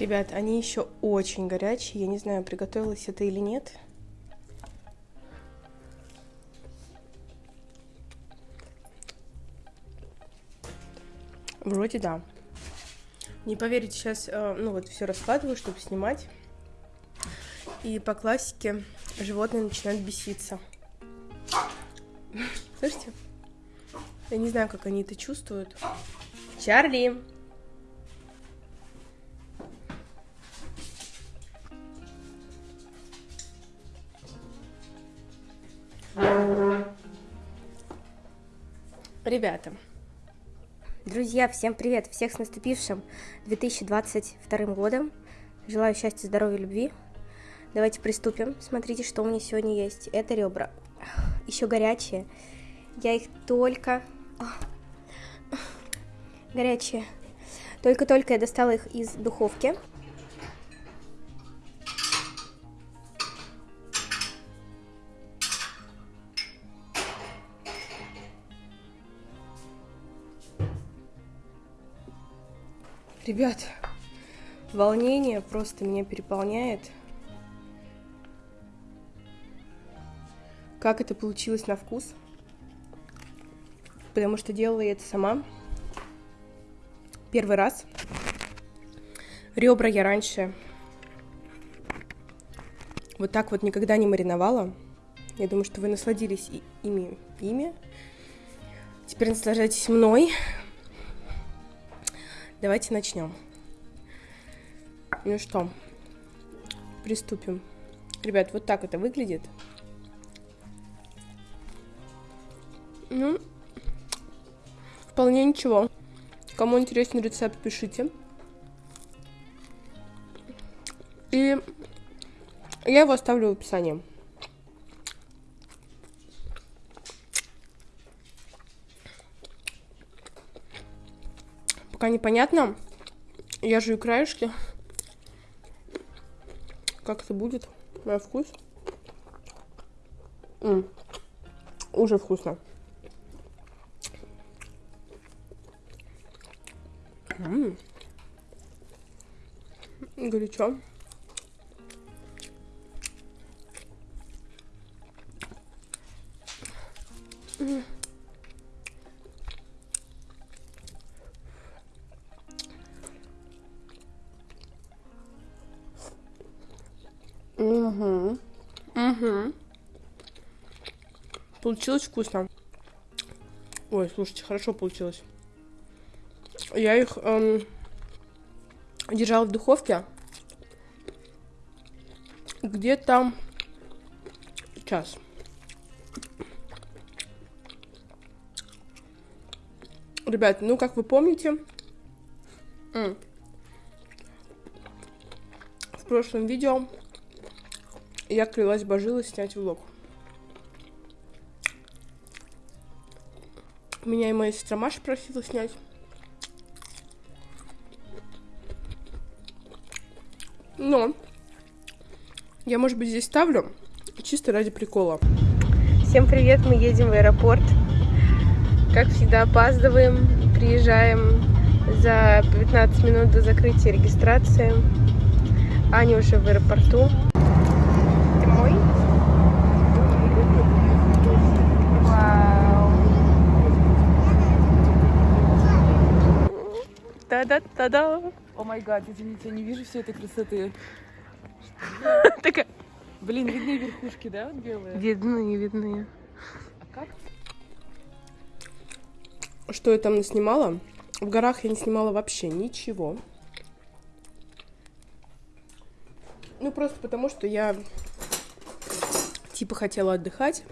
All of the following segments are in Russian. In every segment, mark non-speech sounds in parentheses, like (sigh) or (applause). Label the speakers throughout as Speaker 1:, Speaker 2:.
Speaker 1: Ребят, они еще очень горячие. Я не знаю, приготовилось это или нет. Вроде да. Не поверите, сейчас, э, ну вот, все раскладываю, чтобы снимать. И по классике животные начинают беситься. (laughs) Слышите? Я не знаю, как они это чувствуют. Чарли! Ребята,
Speaker 2: Друзья, всем привет! Всех с наступившим 2022 годом. Желаю счастья, здоровья, любви. Давайте приступим. Смотрите, что у меня сегодня есть. Это ребра. Еще горячие. Я их только... Горячие. Только-только я достала их из духовки.
Speaker 1: Ребят, волнение просто меня переполняет. Как это получилось на вкус? Потому что делала я это сама. Первый раз. Ребра я раньше вот так вот никогда не мариновала. Я думаю, что вы насладились ими, ими. Теперь наслаждайтесь мной. Давайте начнем. Ну что, приступим. Ребят, вот так это выглядит. Ну, вполне ничего. Кому интересен рецепт, пишите. И я его оставлю в описании. Пока непонятно. Я жую краешки. Как это будет? На вкус. М -м. Уже вкусно. М -м. Горячо. Mm. Получилось вкусно. Ой, слушайте, хорошо получилось. Я их эм, держала в духовке где-то час. Ребят, ну как вы помните, в прошлом видео я клялась божилась снять влог. Меня и моя сестра Маша просила снять. Но я, может быть, здесь ставлю чисто ради прикола.
Speaker 2: Всем привет, мы едем в аэропорт. Как всегда опаздываем, приезжаем за 15 минут до закрытия регистрации. Аня уже в аэропорту. Та-да-та-да.
Speaker 3: О май гад, извините, я не вижу всей этой красоты. (laughs)
Speaker 2: Такая.
Speaker 3: Блин, видны верхушки, да, вот белые?
Speaker 2: Видны, видны.
Speaker 3: А как?
Speaker 1: Что я там наснимала? В горах я не снимала вообще ничего. Ну, просто потому, что я типа хотела отдыхать.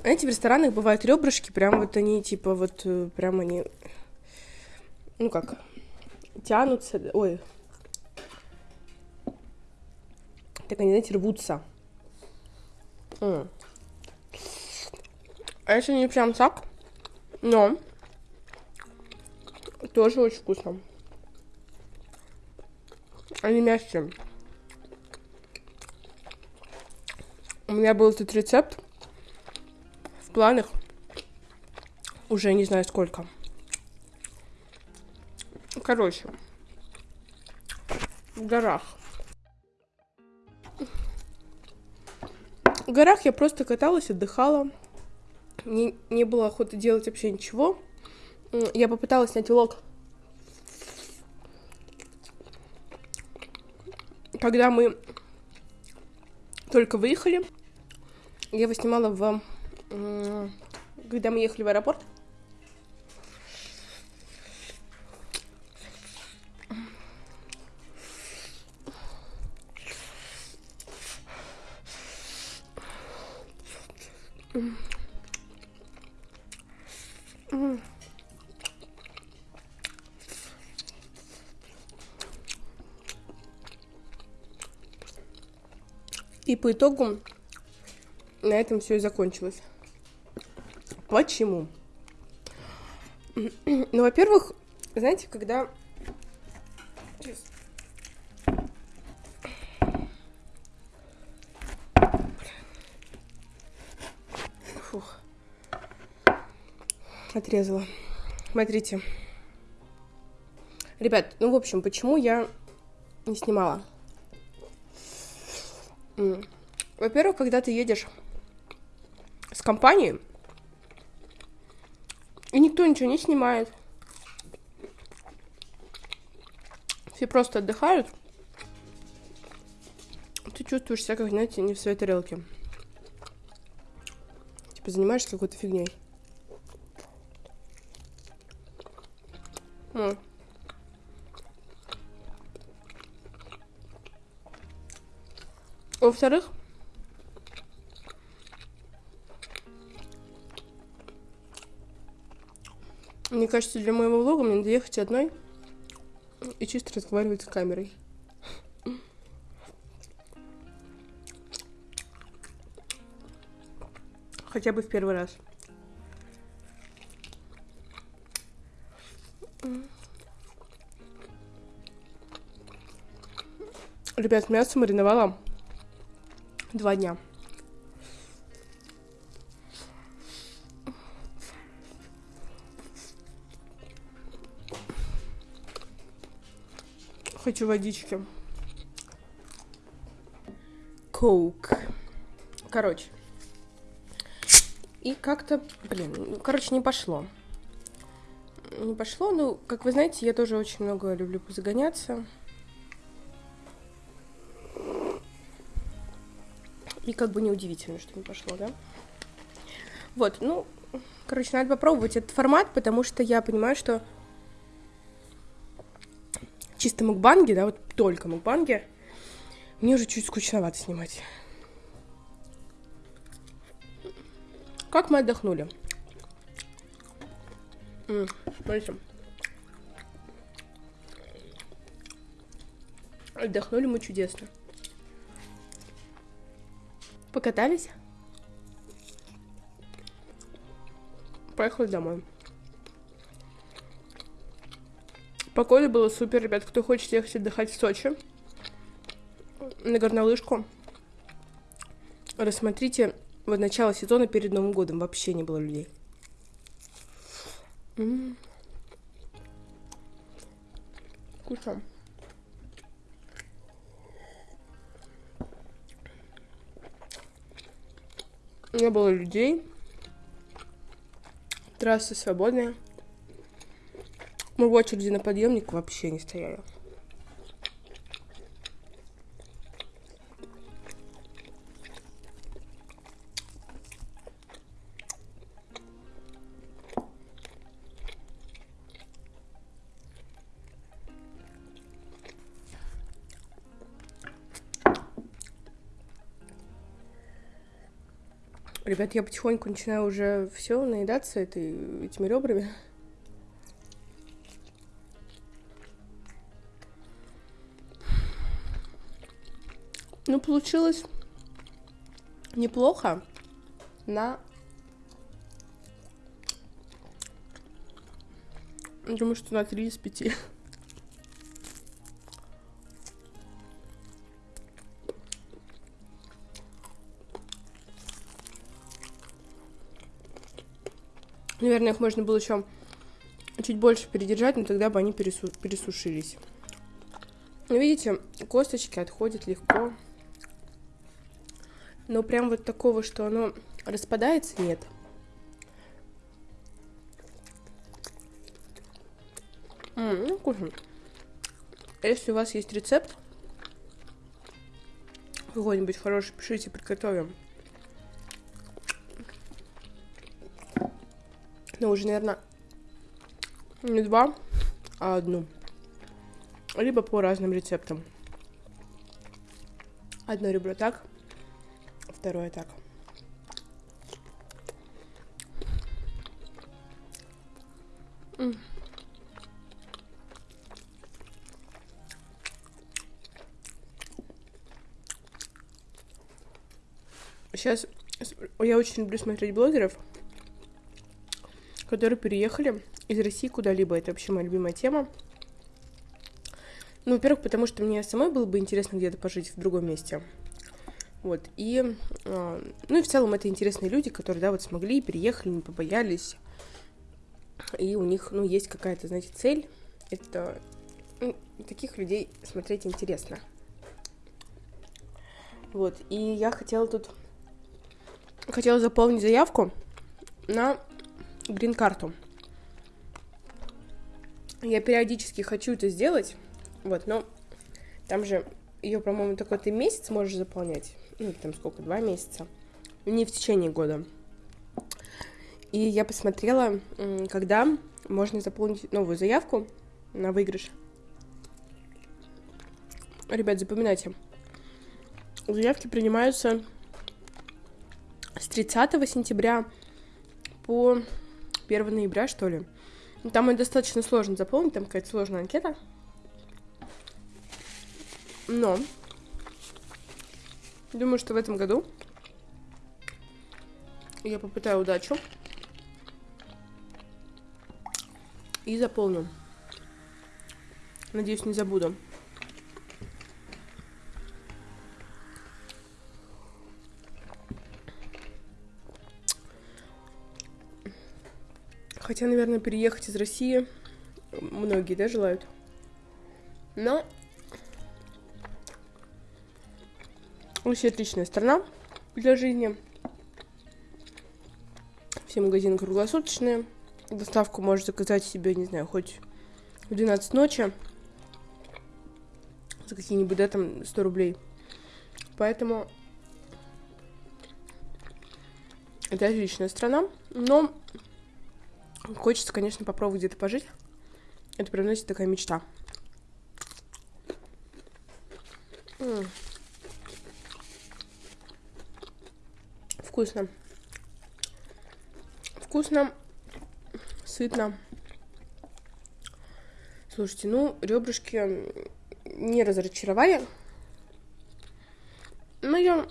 Speaker 1: Знаете, в ресторанах бывают ребрышки, прям вот они, типа, вот, э, прям они ну как, тянутся, ой, так они, знаете, рвутся. М. А если не прям так, но тоже очень вкусно. Они мягкие. У меня был этот рецепт в планах уже не знаю сколько. Короче, в горах. В горах я просто каталась, отдыхала. Мне не было охоты делать вообще ничего. Я попыталась снять влог. Когда мы только выехали, я его снимала в... Когда мы ехали в аэропорт. И по итогу на этом все и закончилось. Почему? (clears throat) Ну, во-первых, знаете, когда... Сейчас. Фух. Отрезала. Смотрите. Ребят, ну, в общем, почему я не снимала? Во-первых, когда ты едешь с компанией, и никто ничего не снимает. Все просто отдыхают. Ты чувствуешь себя, как, знаете, не в своей тарелке. Типа занимаешься какой-то фигней. М. Во-вторых, мне кажется, для моего влога мне надо ехать одной и чисто разговаривать с камерой. Хотя бы в первый раз. Ребят, мясо мариновала два дня. Хочу водички. Коук. Короче. И как-то, блин, ну, короче, не пошло. Не пошло, ну, как вы знаете, я тоже очень много люблю позагоняться. И как бы неудивительно, что не пошло, да? Вот, ну, короче, надо попробовать этот формат, потому что я понимаю, что чисто мукбанги, да, вот только мукбанги, мне уже чуть скучновато снимать. Как мы отдохнули? М, Смотрите. Отдохнули мы чудесно. Покатались. Поехали домой. Погода была супер, ребят. Кто хочет ехать отдыхать в Сочи на горнолыжку, рассмотрите вот начало сезона перед Новым годом. Вообще не было людей. М. Вкусно. Не было людей. Трассы свободные. Мы в очереди на подъемник вообще не стояли. Ребят, я потихоньку начинаю уже все наедаться этой, этими ребрами. Ну, получилось неплохо на... Думаю, что на 3 из 5. Наверное, их можно было еще чуть больше передержать, но тогда бы они пересу- пересушились. Ну, видите, косточки отходят легко. Но прям вот такого, что оно распадается, нет. М, ну, вкусно. Если у вас есть рецепт, какой-нибудь хороший, пишите, приготовим. Ну, уже, наверное, не два, а одну. Либо по разным рецептам. Одно ребро так, второе так. Сейчас я очень люблю смотреть блогеров, которые переехали из России куда-либо. Это вообще моя любимая тема. Ну, во-первых, потому что мне самой было бы интересно где-то пожить в другом месте. Вот, и, э, ну и в целом это интересные люди, которые, да, вот смогли, переехали, не побоялись, и у них, ну, есть какая-то, знаете, цель, это, ну, таких людей смотреть интересно. Вот, и я хотела тут, хотела заполнить заявку на грин-карту. Я периодически хочу это сделать, вот, но там же ее, по-моему, только ты месяц можешь заполнять. Ну, там сколько, два месяца. Не в течение года. И я посмотрела, когда можно заполнить новую заявку на выигрыш. Ребят, запоминайте. Заявки принимаются с 30 сентября по 1 ноября, что ли. Там это достаточно сложно заполнить, там какая-то сложная анкета. Но думаю, что в этом году я попытаю удачу и заполню. Надеюсь, не забуду. Хотя, наверное, переехать из России многие, да, желают. Но Вообще отличная страна для жизни. Все магазины круглосуточные. Доставку можешь заказать себе, не знаю, хоть в 12 ночи. За какие-нибудь, да, там, 100 рублей. Поэтому это отличная страна. Но хочется, конечно, попробовать где-то пожить. Это прям, знаете, такая мечта. Вкусно. Вкусно, сытно. Слушайте, ну, ребрышки не разочаровали. Но я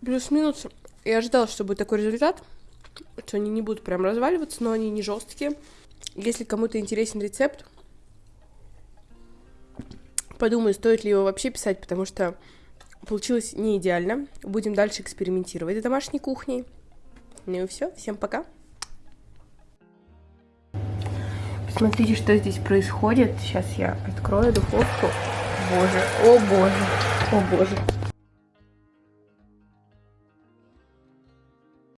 Speaker 1: плюс-минус я ожидала, что будет такой результат, что они не будут прям разваливаться, но они не жесткие. Если кому-то интересен рецепт, подумаю, стоит ли его вообще писать, потому что Получилось не идеально. Будем дальше экспериментировать с домашней кухней. Ну и все. Всем пока. Посмотрите, что здесь происходит. Сейчас я открою духовку. Боже, о боже, о боже.